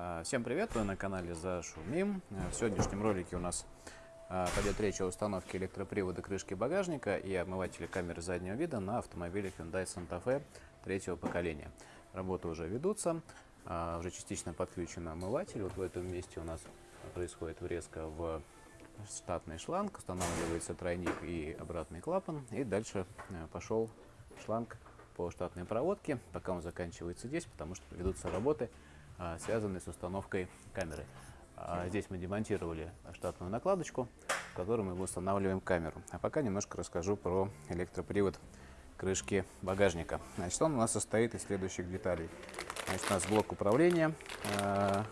А, Всем привет, вы на канале Зашумим. А, В сегодняшнем ролике у нас а, пойдет речь о установке электропривода крышки багажника и омывателя камеры заднего вида на автомобиле Hyundai Santa Fe третьего поколения. Работы уже ведутся, уже частично подключен омыватель. Вот в этом месте у нас происходит врезка в штатный шланг, устанавливается тройник и обратный клапан. И дальше пошел шланг по штатной проводке, пока он заканчивается здесь, потому что ведутся работы, связанные с установкой камеры. А, Здесь мы демонтировали штатную накладочку, в которой мы устанавливаем камеру. А пока немножко расскажу про электропривод крышки багажника. Значит, он у нас состоит из следующих деталей. Значит, у нас блок управления а,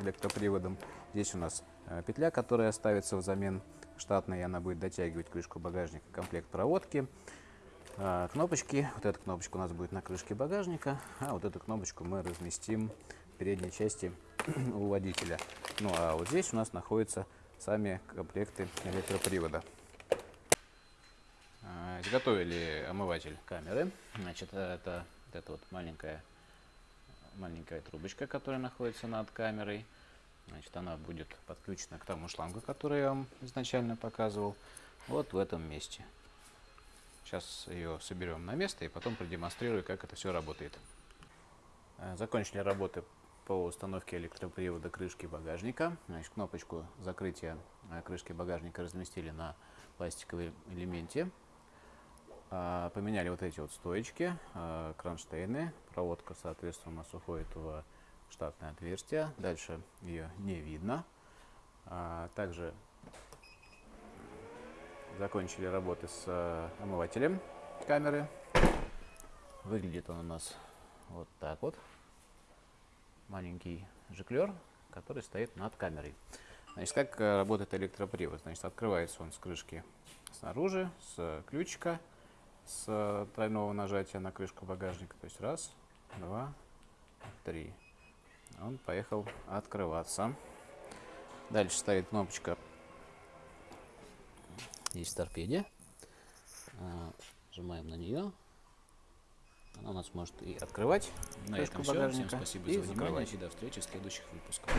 электроприводом. Здесь у нас а, петля, которая ставится взамен штатной, и она будет дотягивать крышку багажника, комплект проводки. А, Кнопочки, вот эта кнопочка у нас будет на крышке багажника, а вот эту кнопочку мы разместим передней части у водителя. Ну а вот здесь у нас находятся сами комплекты электропривода. А, Изготовили омыватель камеры. Значит, это вот эта вот маленькая, маленькая трубочка, которая находится над камерой. Значит, она будет подключена к тому шлангу, который я вам изначально показывал, вот в этом месте. Сейчас ее соберем на место и потом продемонстрирую, как это все работает. Э, Закончили работы по установке электропривода крышки багажника. Значит, кнопочку закрытия э, крышки багажника разместили на пластиковом элементе. А, Поменяли вот эти вот стоечки, э, кронштейны. Проводка, соответственно, у нас уходит в штатное отверстие. Дальше ее не видно. А, Также закончили работы с э, омывателем камеры. Выглядит он у нас вот так вот. Маленький жиклер, который стоит над камерой. Значит, как э, работает электропривод? Значит, открывается он с крышки снаружи, с ключика, с э, тройного нажатия на крышку багажника. То есть раз, два, три. Он поехал открываться. Дальше стоит кнопочка Здесь торпеде. А, Нажимаем на нее. Она у нас может и открывать На крышку этом все. Всем спасибо за внимание закрывать. и до встречи в следующих выпусках.